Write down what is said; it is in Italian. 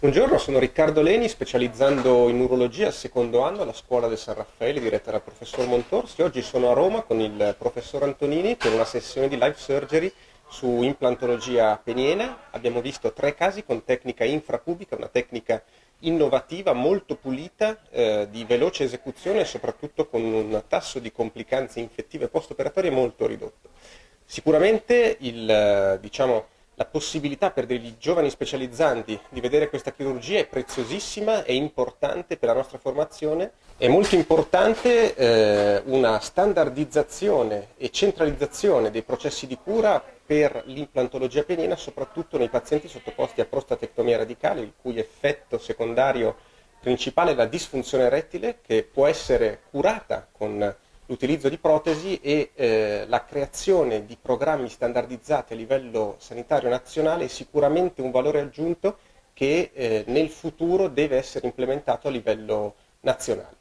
Buongiorno, sono Riccardo Leni, specializzando in urologia al secondo anno alla scuola del San Raffaele, diretta dal professor Montorsi. Oggi sono a Roma con il professor Antonini per una sessione di live surgery su implantologia peniena. Abbiamo visto tre casi con tecnica infracubica, una tecnica innovativa, molto pulita, eh, di veloce esecuzione e soprattutto con un tasso di complicanze infettive post-operatorie molto ridotto. Sicuramente il, diciamo, la possibilità per degli giovani specializzanti di vedere questa chirurgia è preziosissima e importante per la nostra formazione. È molto importante eh, una standardizzazione e centralizzazione dei processi di cura per l'implantologia peniena, soprattutto nei pazienti sottoposti a prostatectomia radicale, il cui effetto secondario principale è la disfunzione rettile, che può essere curata con l'utilizzo di protesi e eh, la creazione di programmi standardizzati a livello sanitario nazionale è sicuramente un valore aggiunto che eh, nel futuro deve essere implementato a livello nazionale.